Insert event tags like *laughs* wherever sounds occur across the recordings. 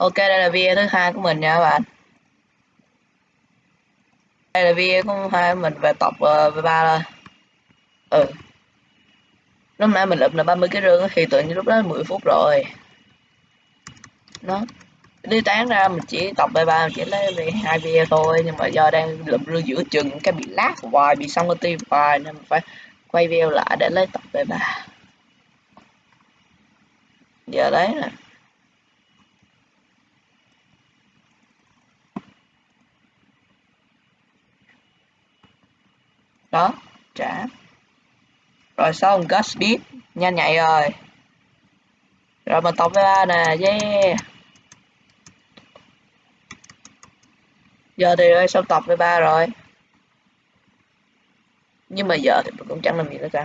Ok, đây là video thứ hai của mình nha các bạn. Đây là video thứ hai của mình về tập uh, về ba rồi Ừ. Lúc nãy mình lụm là 30 cái rương thì tự nhiên lúc đó 10 phút rồi. Nó đi tán ra mình chỉ tập bài ba chỉ lấy về hai video thôi nhưng mà do đang lụm rương giữa chừng cái bị lát hoài bị xong cái tim hoài nên mình phải quay video lại để lấy tập về ba. Giờ đấy nè. Đó, trả. Rồi xong got speed nhanh nhạy rồi. Rồi mình tổng với ba nè, yeah. Giờ thì ơi xong tập với ba rồi. Nhưng mà giờ thì mình cũng chẳng làm gì nữa cả.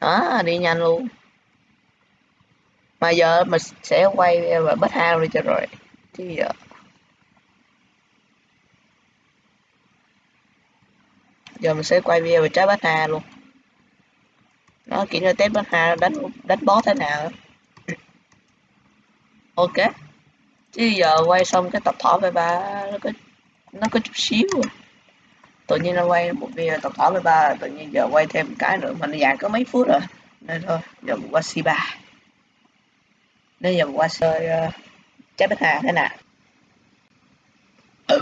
Đó, đi nhanh luôn. Mà giờ mình sẽ quay và bất hao đi cho rồi. Chứ giờ giờ mình sẽ quay video về trái bát hà luôn. Nó kiểu như test bát hà đánh đánh boss thế nào. *clears throat* Ok. Chứ giờ quay xong cái tập thỏ về ba nó có nó có chút xíu rồi tự nhiên nó quay một video tập thỏ về ba tự nhiên giờ quay thêm một cái nữa mà nó dài có mấy phút rồi. Nên thôi giờ mình qua si ba nên giờ mình qua chơi uh, ờ, trái bát hà thế nào. Ừ.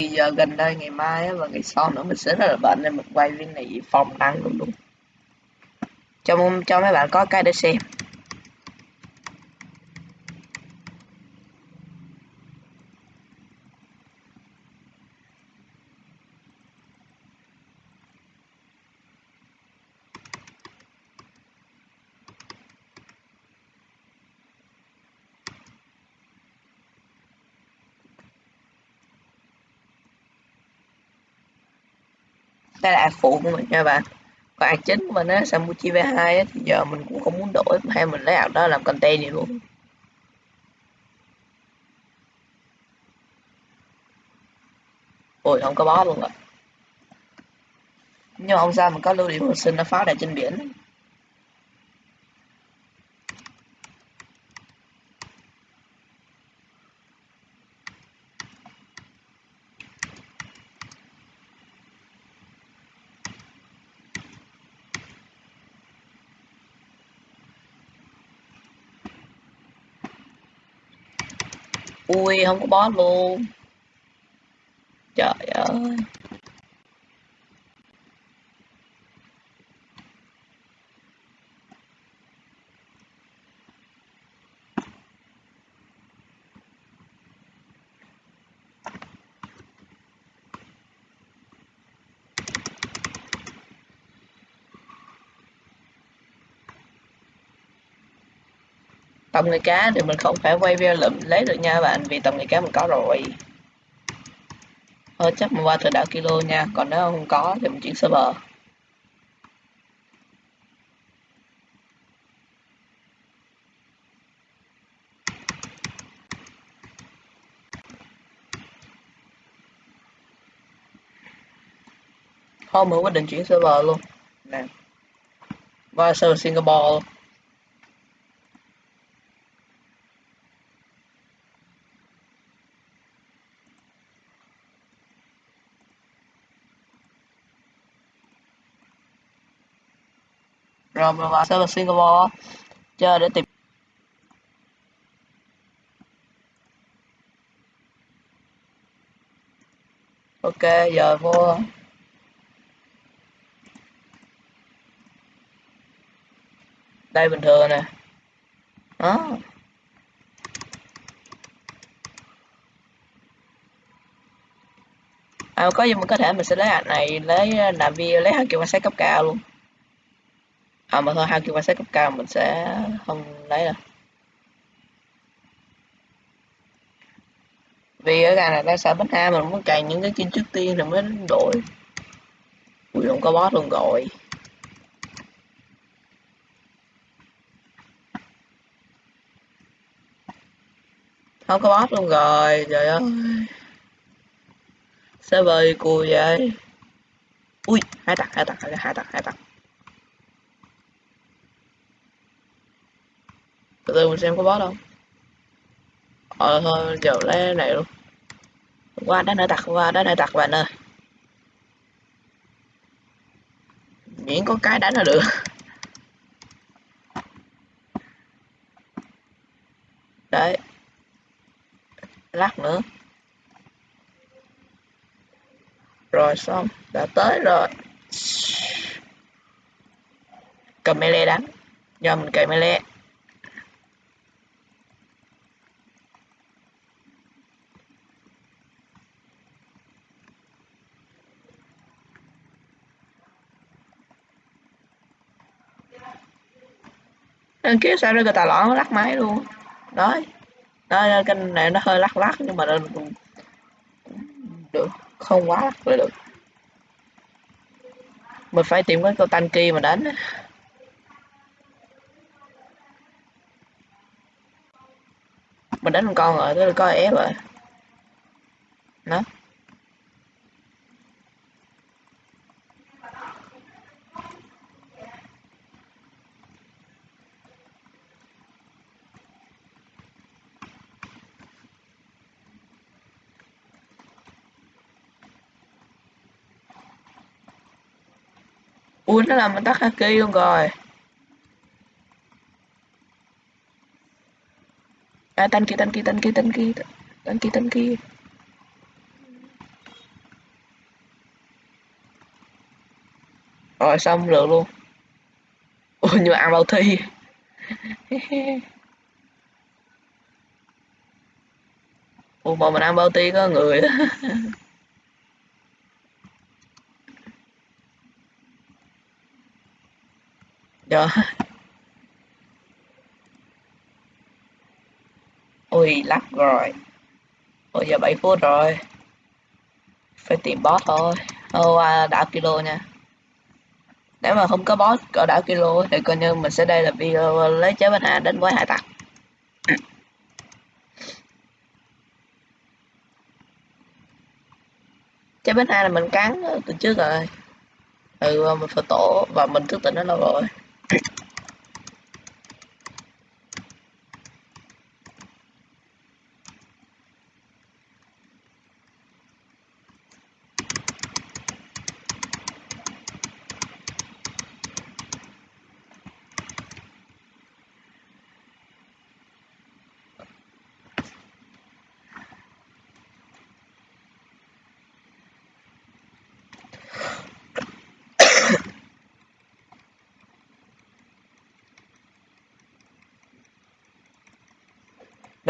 thì giờ gần đây ngày mai á, và ngày sau nữa mình sẽ rất là bận nên mình quay video này phòng đăng luôn luôn cho cho mấy bạn có cái để xem. Đây là ad phụ của mình nha bạn còn ad chính của mình á Samuchi V2 á, thì giờ mình cũng không muốn đổi hay mình lấy ad đó làm content vậy luôn. Ôi không có bó luôn rồi nhưng mà không sao mình có lưu điểm hồi sinh nó phá đại trên biển. Ui không có boss luôn. Trời ơi. Tầm người cá thì mình không phải quay video lượm lấy được nha bạn vì tầm người cá mình có rồi. Thôi chắc mình qua từ đảo kilo nha còn nếu không có thì mình chuyển server. Thôi mình quyết định chuyển server luôn. Nè qua server Singapore. luôn rồi mình vào server Singapore chơi để tìm ok giờ vô. Đây bình thường nè. Đó. À, có gì mình có thể mình sẽ lấy ảnh này lấy à, làm video lấy hai kiểu quan sát cấp cao luôn à mà thôi, hai kêu quan sát cấp cao, mình sẽ không lấy đâu. Vì ở gà này đang sợ bánh hai mình muốn cày những cái kim trước tiên rồi mới đổi. Ui, không có boss luôn rồi. Không có boss luôn rồi, trời ơi. Server cùi vậy. Ui, hai tặc hai tặc hai tặc hai tặc từ từ mình xem có boss không? Ờ thôi, kiểu lên này luôn. Qua đá nơi tặc qua đá nơi tặc bạn ơi. Miễn có cái đánh là được. Đấy. Lát nữa. Rồi xong, đã tới rồi. Cầm melee đánh. Do mình cày melee. Nên kia sao ra người ta lõn lắc máy luôn. Đấy. Đó, cái này nó hơi lắc lắc nhưng mà nó cũng được. Không quá lắc mới được. Mình phải tìm cái con kia mà đánh Mình đánh một con rồi, tới coi có ép rồi. Đó. Ui nó làm mình tắt haki luôn rồi. À tên kia tên kia tên kia tên kia tên kia tên kia rồi, xong được luôn. Ui như mà ăn bao thi? *laughs* Ủa, mà mình ăn bao ti có người *laughs* Đó. Ui, lắc rồi. Ôi giờ 7 phút rồi. Phải tìm boss thôi. Ô, à, đảo kilo nha. Nếu mà không có boss có đảo kilo thì coi như mình sẽ đây là video uh, lấy chế bên A đến với hải tặc. *clears throat* Chế bên A là mình cắn từ trước rồi. Ừ, mình phải tổ và mình thức tỉnh nó lâu rồi. Thank you.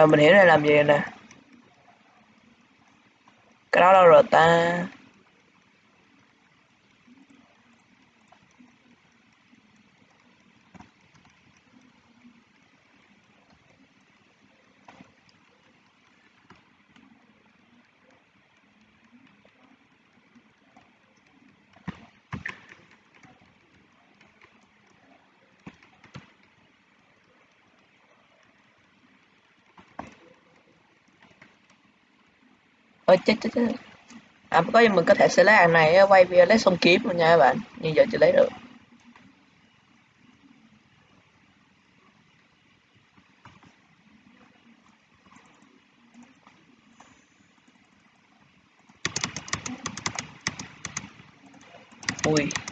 Rồi mình hiểu này làm gì nè. Cái đó đâu rồi ta? Ôi, chết chết chết. À có gì mình có thể sẽ lấy hàng này ờ, quay video lấy xong kiếm luôn nha các bạn. Nhưng giờ chưa lấy được. Ui.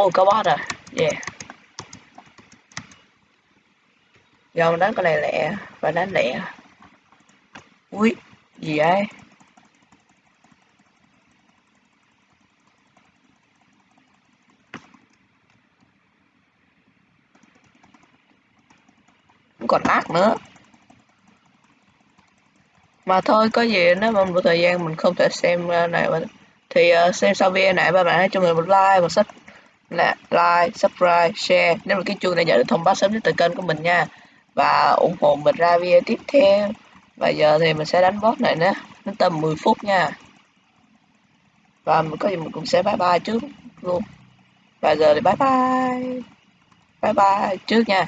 Ôi có boss à, Yeah. Giờ mình đánh con này lẹ Và đánh lẹ. Ui Gì vậy? Không còn nát nữa. Mà thôi có gì nếu mà một thời gian mình không thể xem à, này thì uh, xem sau video này ba bạn hãy cho mình một like một sách là like, subscribe, share. Nếu là cái chuông để nhận được thông báo sớm nhất từ kênh của mình nha. Và ủng hộ mình ra video tiếp theo. Và giờ thì mình sẽ đánh boss này nữa đến tầm 10 phút nha. Và mình có gì mình cũng sẽ bye bye trước luôn. Và giờ thì bye bye. Bye bye trước nha.